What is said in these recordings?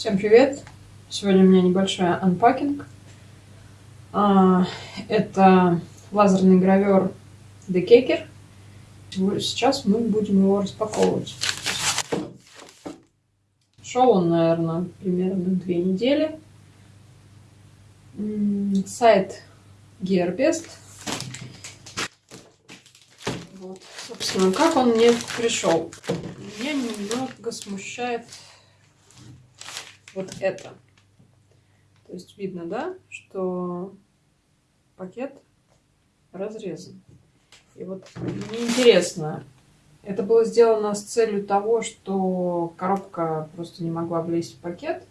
Всем привет! Сегодня у меня небольшой анпакинг. Это лазерный гравер Decaker. Сейчас мы будем его распаковывать. Шел он, наверное, примерно две недели. Сайт Gearbest. Вот, собственно, как он мне пришел. Меня немного смущает вот это. То есть видно, да, что пакет разрезан. И вот мне интересно, это было сделано с целью того, что коробка просто не могла влезть в пакет,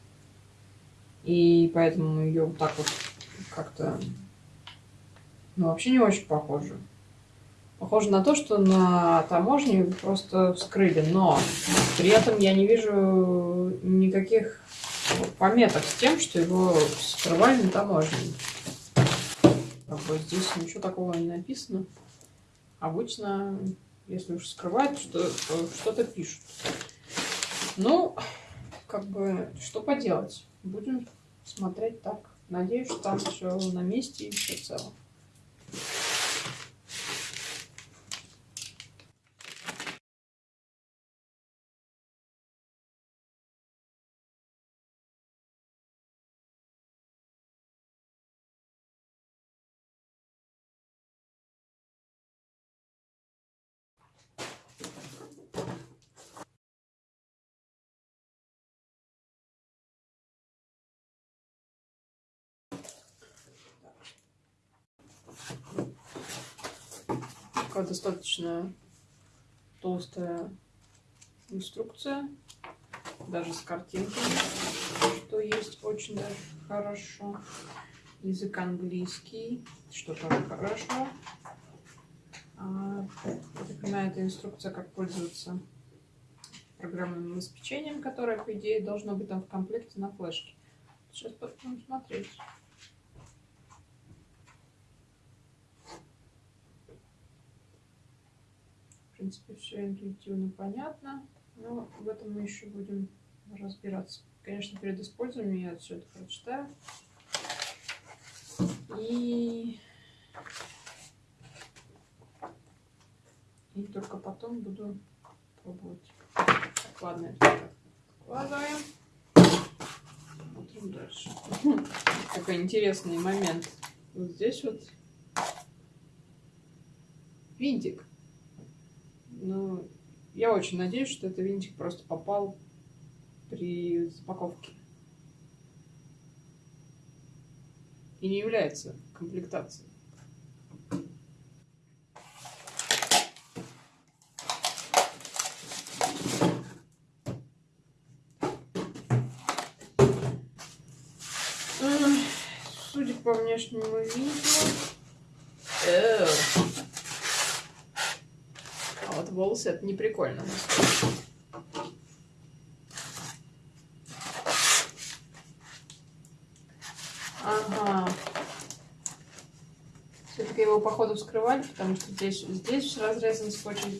и поэтому ее вот так вот как-то, ну, вообще не очень похоже. Похоже на то, что на таможне просто вскрыли, но при этом я не вижу никаких пометок с тем, что его скрывали на таможне. Как бы здесь ничего такого не написано. Обычно, если уж скрывают, что, что-то пишут. Ну, как бы, что поделать? Будем смотреть так. Надеюсь, что там все на месте и все цело. Такая достаточно толстая инструкция, даже с картинками, что есть очень даже хорошо. Язык английский, что тоже хорошо. А, понимаю, это инструкция, как пользоваться программным обеспечением, которое, по идее, должно быть там в комплекте на флешке. Сейчас будем смотреть. Принципе, все интуитивно понятно. Но в этом мы еще будем разбираться. Конечно, перед использованием я все это прочитаю. И... И только потом буду пробовать. Так, ладно, откладываем. Смотрим дальше. Такой интересный момент. Вот здесь вот винтик. Ну, я очень надеюсь, что этот винтик просто попал при запаковке. И не является комплектацией. Судя по внешнему виду... волосы, это не прикольно. Ага. Все-таки его, походу, вскрывали, потому что здесь, здесь разрезан скотчем.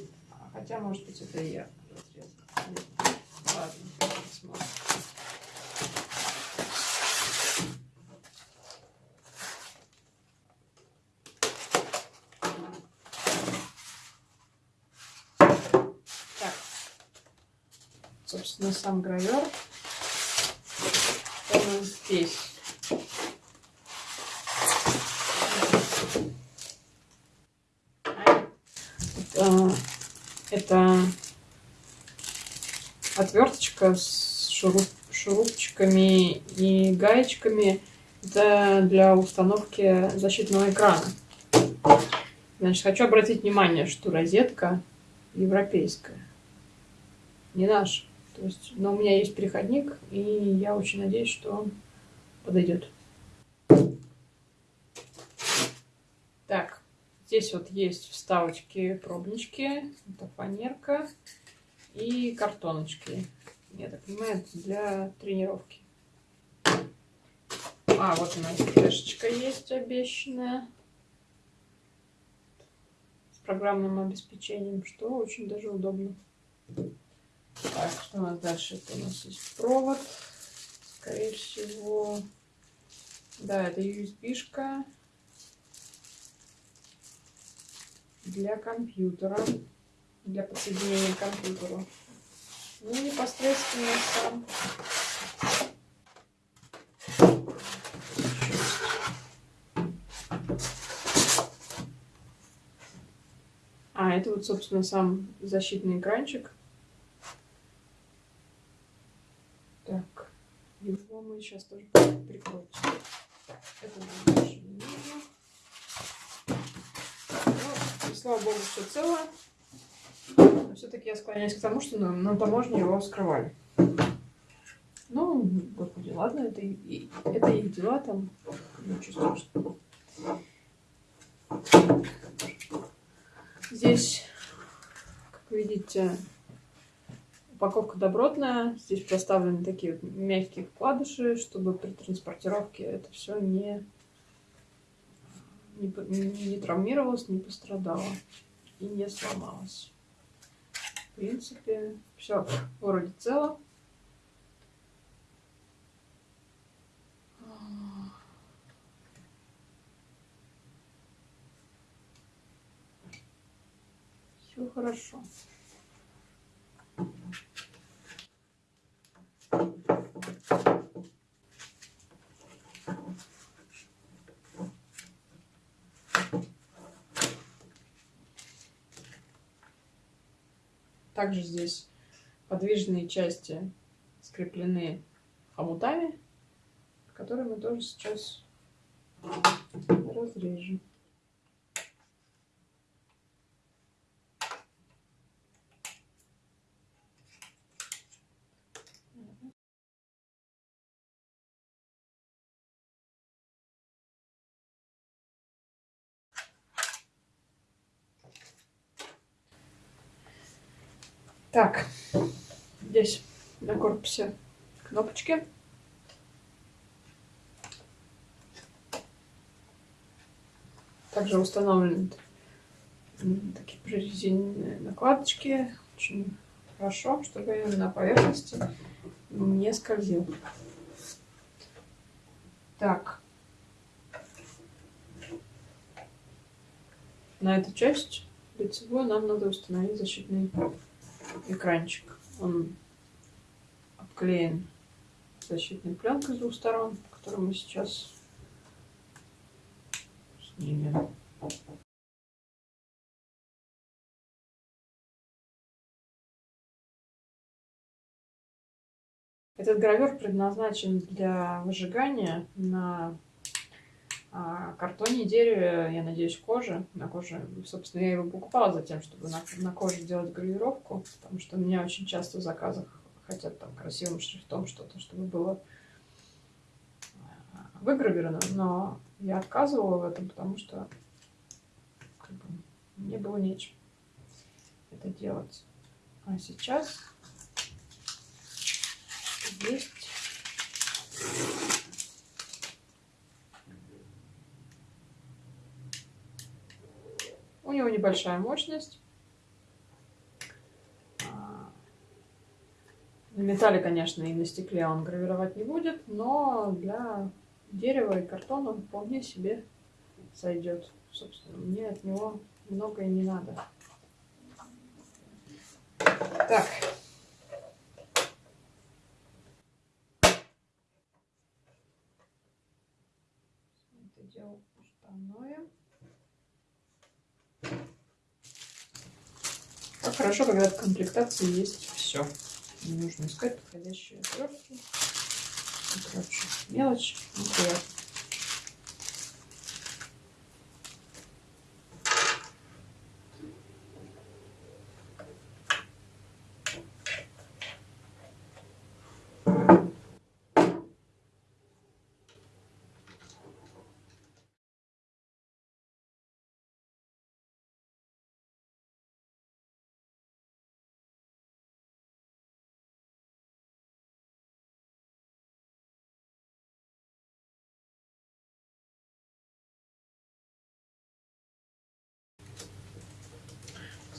Хотя, может быть, это и я собственно, сам гравер. Он здесь. Это, это отверточка с шуруп, шурупчиками и гаечками. Это для установки защитного экрана. Значит, хочу обратить внимание, что розетка европейская, не наша. То есть, но у меня есть переходник, и я очень надеюсь, что он подойдет. Так, здесь вот есть вставочки, пробнички, это фанерка и картоночки. Я так понимаю, для тренировки. А, вот у нас флешечка есть обещанная с программным обеспечением, что очень даже удобно. Так, что у нас дальше? Это у нас есть провод Скорее всего, да, это USB-шка для компьютера, для подсоединения к компьютеру. Ну, непосредственно сам А, это вот, собственно, сам защитный экранчик. Так, его мы сейчас тоже прикрутим. Это нам больше не нужно. Ну, слава богу, все цело. Но все-таки я склоняюсь к тому, что на, на таможне его скрывали. Ну, господи, ладно, это, и, это их дела там. Ничего страшного. Здесь, как видите, упаковка добротная. Здесь проставлены такие вот мягкие вкладыши, чтобы при транспортировке это все не, не, не травмировалось, не пострадало и не сломалось. В принципе, все вроде цело. Все хорошо. Также здесь подвижные части скреплены хомутами, которые мы тоже сейчас разрежем. Так, здесь на корпусе кнопочки. Также установлены такие прорезиненные накладочки. Очень хорошо, чтобы на поверхности не скользил. Так. На эту часть лицевую нам надо установить защитный экранчик. Он обклеен защитной пленкой с двух сторон, которую мы сейчас снимем. Этот гравер предназначен для выжигания на а картоне, дереве, я надеюсь, коже. На коже, собственно, я его покупала за тем, чтобы на, на коже делать гравировку, потому что у меня очень часто в заказах хотят там красивым шрифтом что-то, чтобы было а, выгравировано, но я отказывала в этом, потому что как бы, мне было нечем это делать. А сейчас есть У него небольшая мощность. На металле, конечно, и на стекле он гравировать не будет, но для дерева и картона вполне себе сойдет. Собственно, мне от него многое не надо. Так. Это дело штаное. Хорошо, когда в комплектации есть все. Не нужно искать подходящие отвертки. Короче, мелочь, неприятно.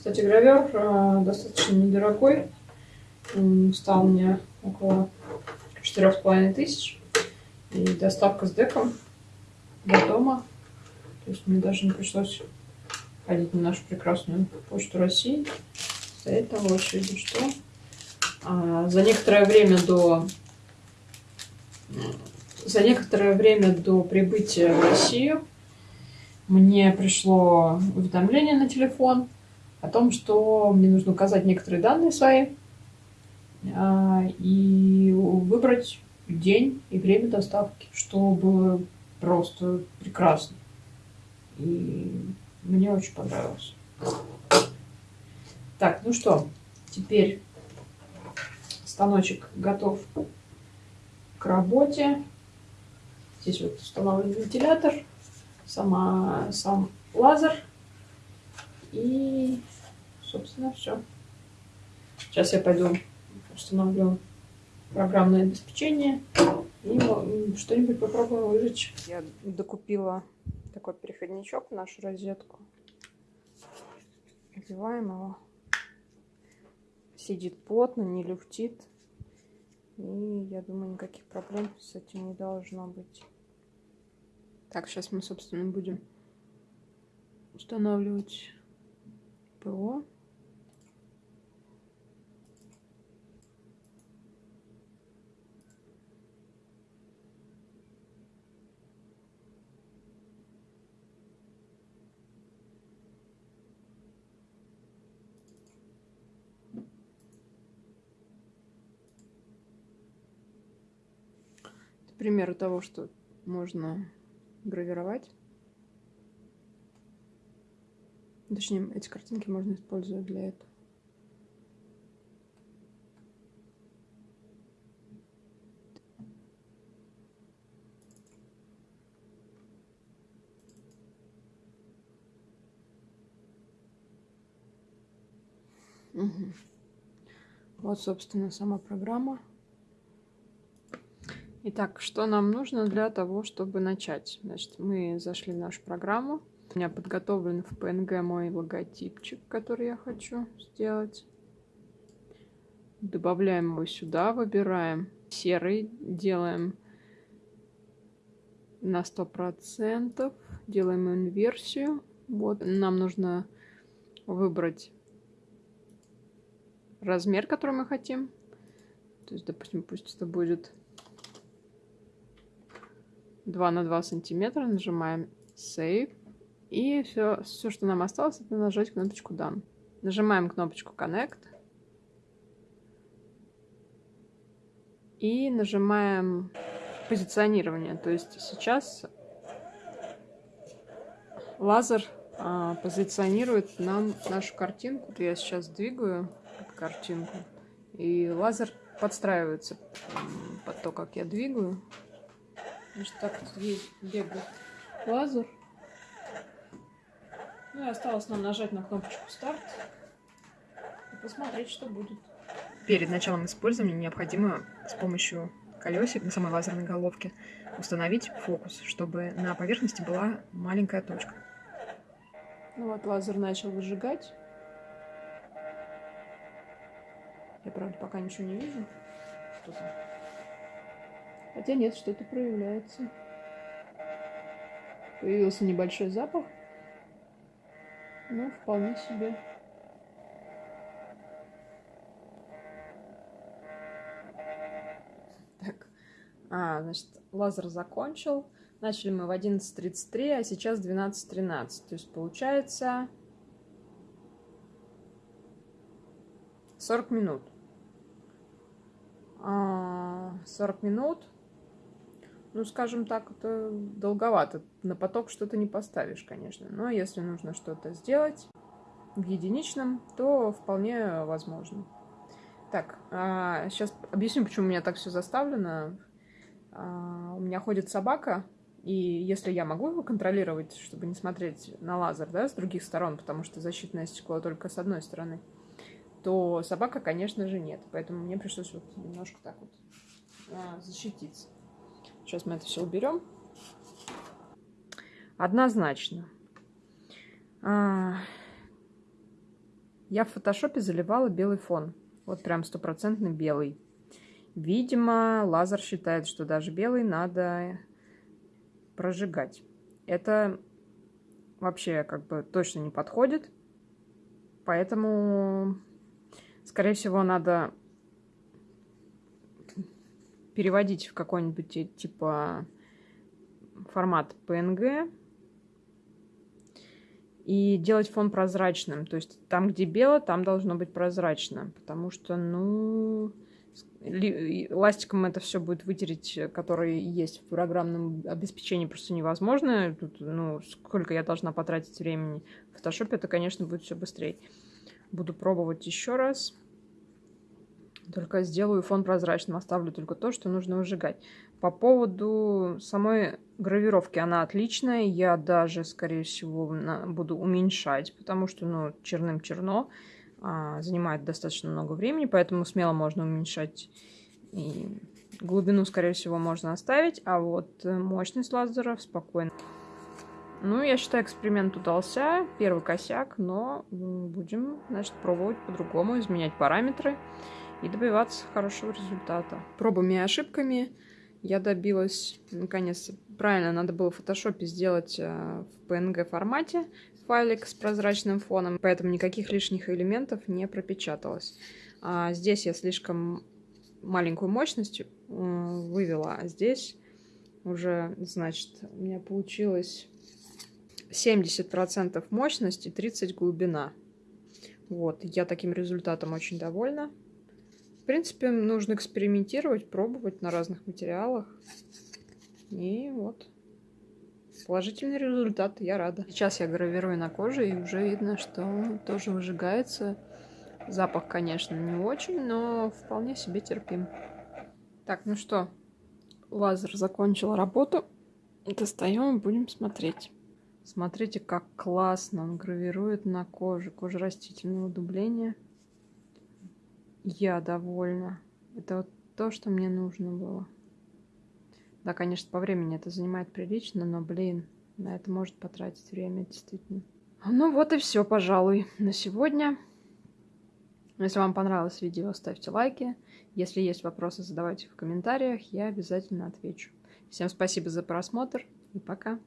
Кстати, гравер достаточно недорогой. Стал мне около четырех с половиной тысяч. И доставка с деком до дома. То есть мне даже не пришлось ходить на нашу прекрасную почту России. Стоять там в очереди, что а, за некоторое время до за некоторое время до прибытия в Россию мне пришло уведомление на телефон о том, что мне нужно указать некоторые данные свои а, и выбрать день и время доставки, что было просто прекрасно. И мне очень понравилось. Так, ну что, теперь станочек готов к работе. Здесь вот установлен вентилятор, сама, сам лазер. И, собственно, все. Сейчас я пойду установлю программное обеспечение и что-нибудь попробую выжечь. Я докупила такой переходничок в нашу розетку. Одеваем его. Сидит плотно, не люфтит. И я думаю, никаких проблем с этим не должно быть. Так, сейчас мы, собственно, будем устанавливать ПО. примеры того, что можно гравировать. Точнее, эти картинки можно использовать для этого. Вот, собственно, сама программа. Итак, что нам нужно для того, чтобы начать? Значит, мы зашли в нашу программу. У меня подготовлен в PNG мой логотипчик, который я хочу сделать. Добавляем его сюда, выбираем серый, делаем на 100%, делаем инверсию. Вот, нам нужно выбрать размер, который мы хотим. То есть, допустим, пусть это будет 2 на 2 сантиметра, нажимаем Save. И все, все, что нам осталось, это нажать кнопочку Done. Нажимаем кнопочку Connect. И нажимаем позиционирование. То есть сейчас лазер а, позиционирует нам нашу картинку. Я сейчас двигаю картинку, и лазер подстраивается под то, как я двигаю. Значит, так вот бегает лазер. Ну и осталось нам нажать на кнопочку старт и посмотреть, что будет. Перед началом использования необходимо с помощью колесик на самой лазерной головке установить фокус, чтобы на поверхности была маленькая точка. Ну вот лазер начал выжигать. Я, правда, пока ничего не вижу. Что там? Хотя нет, что-то проявляется. Появился небольшой запах. Ну, вполне себе. Так. А, значит, лазер закончил. Начали мы в 11.33, а сейчас 12.13. То есть получается 40 минут. 40 а, минут ну, скажем так, это долговато. На поток что-то не поставишь, конечно. Но если нужно что-то сделать в единичном, то вполне возможно. Так, а, сейчас объясню, почему у меня так все заставлено. А, у меня ходит собака, и если я могу его контролировать, чтобы не смотреть на лазер, да, с других сторон, потому что защитное стекло только с одной стороны, то собака, конечно же, нет. Поэтому мне пришлось вот немножко так вот а, защититься. Сейчас мы это все уберем. Однозначно. А, я в фотошопе заливала белый фон. Вот прям стопроцентный белый. Видимо, лазер считает, что даже белый надо прожигать. Это вообще как бы точно не подходит. Поэтому, скорее всего, надо переводить в какой-нибудь типа формат PNG и делать фон прозрачным. То есть там, где бело, там должно быть прозрачно. Потому что, ну, ластиком это все будет вытереть, который есть в программном обеспечении, просто невозможно. Тут, ну, сколько я должна потратить времени в фотошопе, это, конечно, будет все быстрее. Буду пробовать еще раз. Только сделаю фон прозрачным, оставлю только то, что нужно выжигать. По поводу самой гравировки, она отличная. Я даже, скорее всего, буду уменьшать, потому что, ну, черным черно. А, занимает достаточно много времени, поэтому смело можно уменьшать. И глубину, скорее всего, можно оставить, а вот э, мощность лазеров спокойно. Ну, я считаю, эксперимент удался. Первый косяк, но будем, значит, пробовать по-другому, изменять параметры и добиваться хорошего результата. Пробами и ошибками я добилась, наконец, правильно, надо было в фотошопе сделать э, в PNG формате файлик с прозрачным фоном, поэтому никаких лишних элементов не пропечаталось. А здесь я слишком маленькую мощность э, вывела, а здесь уже, значит, у меня получилось 70% мощности, 30 глубина. Вот, я таким результатом очень довольна. Принципе, нужно экспериментировать, пробовать на разных материалах. И вот, положительный результат, я рада. Сейчас я гравирую на коже, и уже видно, что тоже выжигается. Запах, конечно, не очень, но вполне себе терпим. Так, ну что, лазер закончил работу. Достаем и будем смотреть. Смотрите, как классно он гравирует на коже. Кожа растительного дубления. Я довольна. Это вот то, что мне нужно было. Да, конечно, по времени это занимает прилично, но, блин, на это может потратить время, действительно. Ну вот и все, пожалуй, на сегодня. Если вам понравилось видео, ставьте лайки. Если есть вопросы, задавайте в комментариях, я обязательно отвечу. Всем спасибо за просмотр и пока.